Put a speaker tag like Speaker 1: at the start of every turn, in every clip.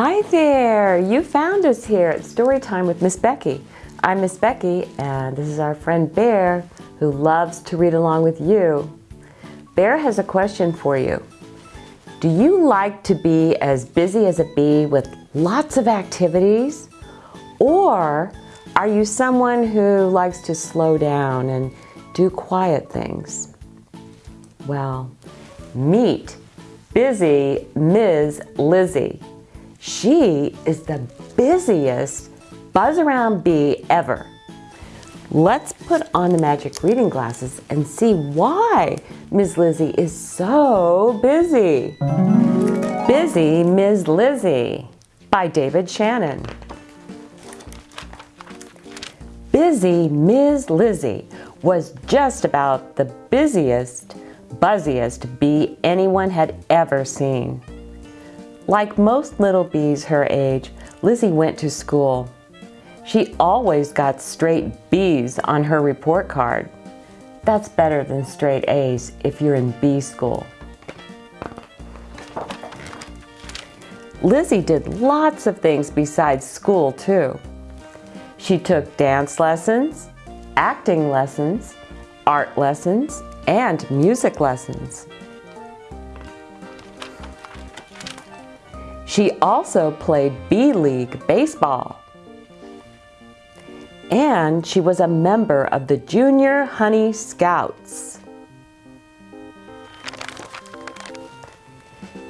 Speaker 1: Hi there! You found us here at Storytime with Miss Becky. I'm Miss Becky and this is our friend Bear who loves to read along with you. Bear has a question for you. Do you like to be as busy as a bee with lots of activities? Or are you someone who likes to slow down and do quiet things? Well, meet Bizzy Mizz Lizzie. She is the busiest buzz around bee ever. Let's put on the magic reading glasses and see why Mizz Lizzie is so busy. Bizzy Mizz Lizzie by David Shannon. Bizzy Mizz Lizzie was just about the busiest, buzziest bee anyone had ever seen. Like most little bees her age, Lizzie went to school. She always got straight B's on her report card. That's better than straight A's if you're in B school. Lizzie did lots of things besides school too. She took dance lessons, acting lessons, art lessons, and music lessons. She also played B-League baseball. And she was a member of the Junior Honey Scouts.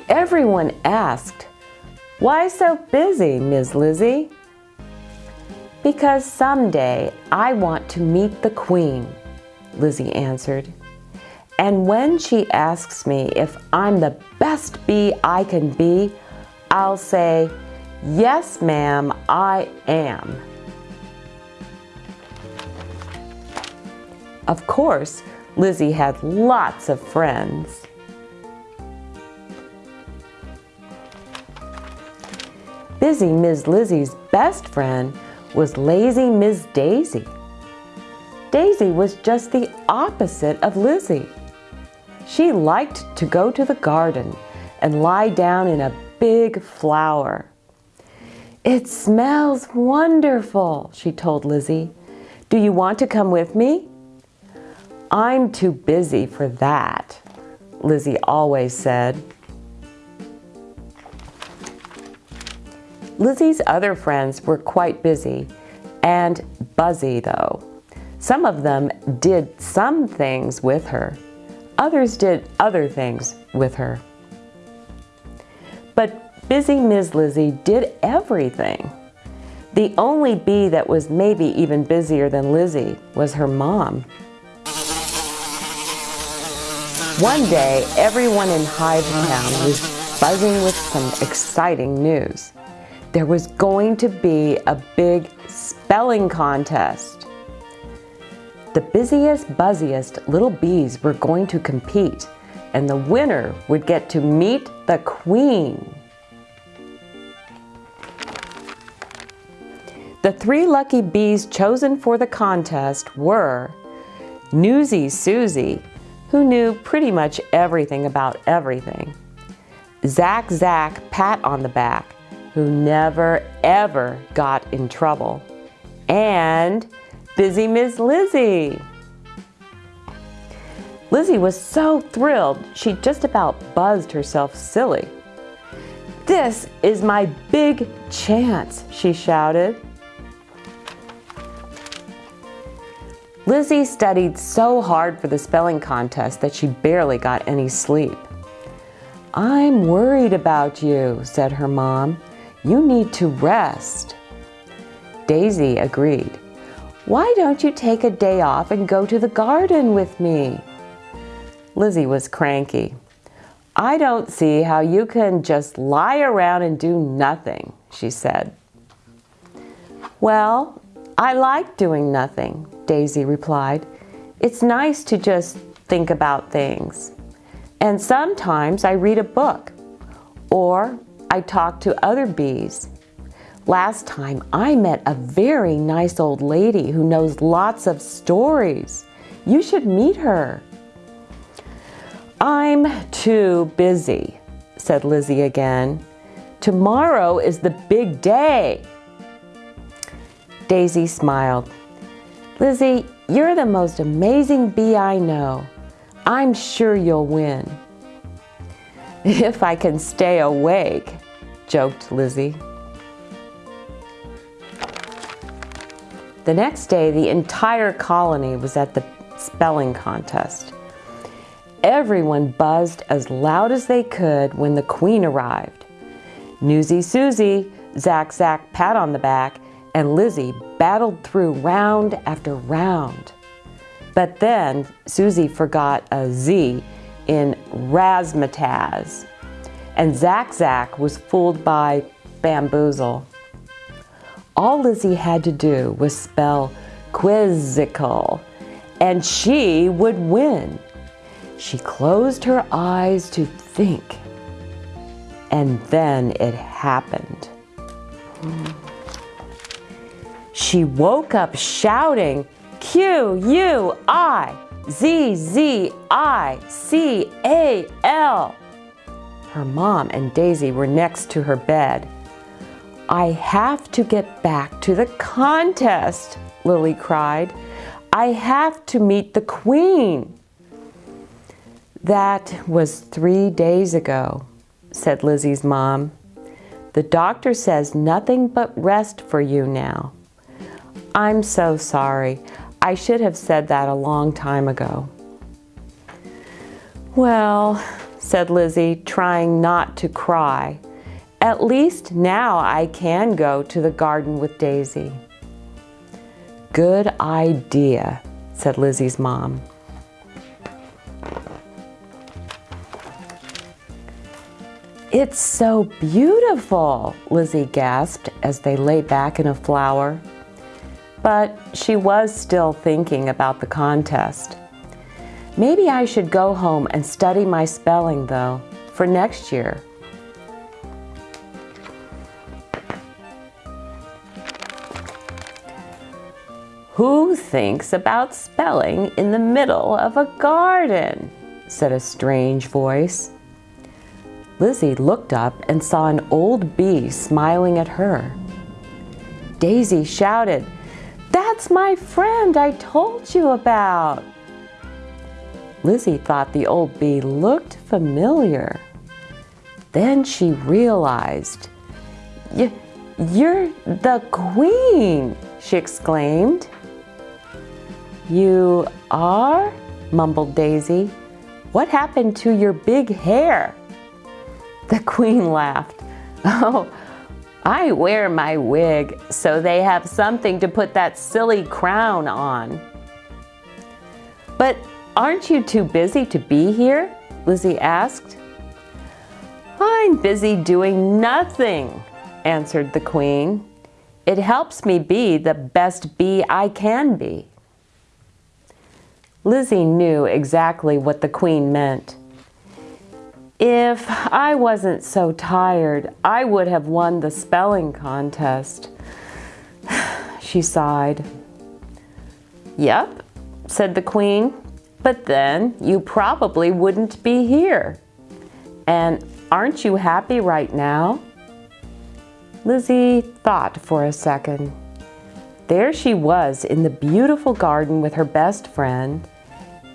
Speaker 1: Everyone asked, why so busy, Mizz Lizzie? Because someday I want to meet the Queen, Lizzie answered. And when she asks me if I'm the best bee I can be, I'll say, yes, ma'am, I am. Of course, Lizzie had lots of friends. Bizzy Mizz Lizzie's best friend was lazy Ms. Daisy. Daisy was just the opposite of Lizzie. She liked to go to the garden and lie down in a big flower. It smells wonderful, she told Lizzie. Do you want to come with me? I'm too busy for that, Lizzie always said. Lizzie's other friends were quite busy and buzzy though. Some of them did some things with her. Others did other things with her. But Bizzy Mizz Lizzie did everything. The only bee that was maybe even busier than Lizzie was her mom. One day, everyone in Hive Town was buzzing with some exciting news. There was going to be a big spelling contest. The busiest, buzziest little bees were going to compete and the winner would get to meet the queen. The three lucky bees chosen for the contest were Newsy Susie, who knew pretty much everything about everything, Zack Zack Pat on the Back, who never ever got in trouble, and Bizzy Mizz Lizzie. Lizzie was so thrilled she just about buzzed herself silly. This is my big chance, she shouted. Lizzie studied so hard for the spelling contest that she barely got any sleep. I'm worried about you, said her mom. You need to rest. Daisy agreed. Why don't you take a day off and go to the garden with me? Lizzie was cranky. I don't see how you can just lie around and do nothing, she said. Well, I like doing nothing, Daisy replied. It's nice to just think about things. And sometimes I read a book or I talk to other bees. Last time I met a very nice old lady who knows lots of stories. You should meet her. I'm too busy, said Lizzie again. Tomorrow is the big day. Daisy smiled. Lizzie, you're the most amazing bee I know. I'm sure you'll win. If I can stay awake, joked Lizzie. The next day, the entire colony was at the spelling contest. Everyone buzzed as loud as they could when the queen arrived. Newsy Susie, Zack Zack pat on the back, and Lizzie battled through round after round. But then Susie forgot a Z in razzmatazz, and Zack Zack was fooled by bamboozle. All Lizzie had to do was spell quizzical, and she would win. She closed her eyes to think, and then it happened. She woke up shouting, Q, U, I, Z, Z, I, C, A, L. Her mom and Daisy were next to her bed. I have to get back to the contest, Lily cried. I have to meet the queen. That was three days ago, said Lizzie's mom. The doctor says nothing but rest for you now. I'm so sorry. I should have said that a long time ago. Well, said Lizzie, trying not to cry, at least now I can go to the garden with Daisy. Good idea, said Lizzie's mom. It's so beautiful, Lizzie gasped as they lay back in a flower. But she was still thinking about the contest. Maybe I should go home and study my spelling, though, for next year. Who thinks about spelling in the middle of a garden? said a strange voice. Lizzie looked up and saw an old bee smiling at her. Daisy shouted, that's my friend I told you about. Lizzie thought the old bee looked familiar. Then she realized, You're the queen, she exclaimed. You are? mumbled Daisy. What happened to your big hair? The queen laughed. Oh, I wear my wig so they have something to put that silly crown on. But aren't you too busy to be here? Lizzie asked. I'm busy doing nothing, answered the queen. It helps me be the best bee I can be. Lizzie knew exactly what the queen meant. If I wasn't so tired, I would have won the spelling contest. she sighed. Yep, said the queen, but then you probably wouldn't be here. And aren't you happy right now? Lizzie thought for a second. There she was in the beautiful garden with her best friend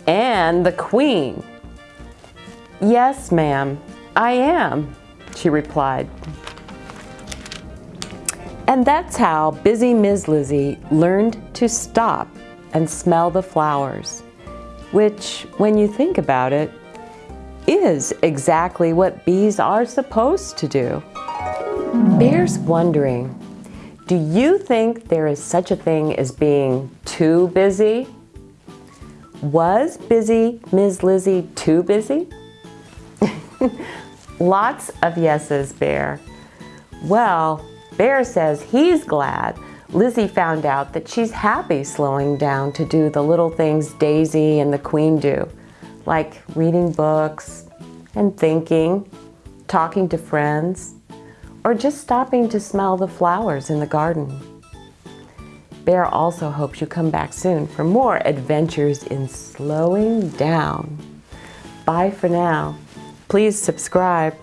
Speaker 1: and the queen. Yes, ma'am, I am, she replied. And that's how Bizzy Mizz Lizzie learned to stop and smell the flowers, which, when you think about it, is exactly what bees are supposed to do. Bear's wondering, do you think there is such a thing as being too busy? Was Bizzy Mizz Lizzie too busy? Lots of yeses, Bear. Well, Bear says he's glad Lizzie found out that she's happy slowing down to do the little things Daisy and the Queen do, like reading books and thinking, talking to friends, or just stopping to smell the flowers in the garden. Bear also hopes you come back soon for more adventures in slowing down. Bye for now. Please subscribe.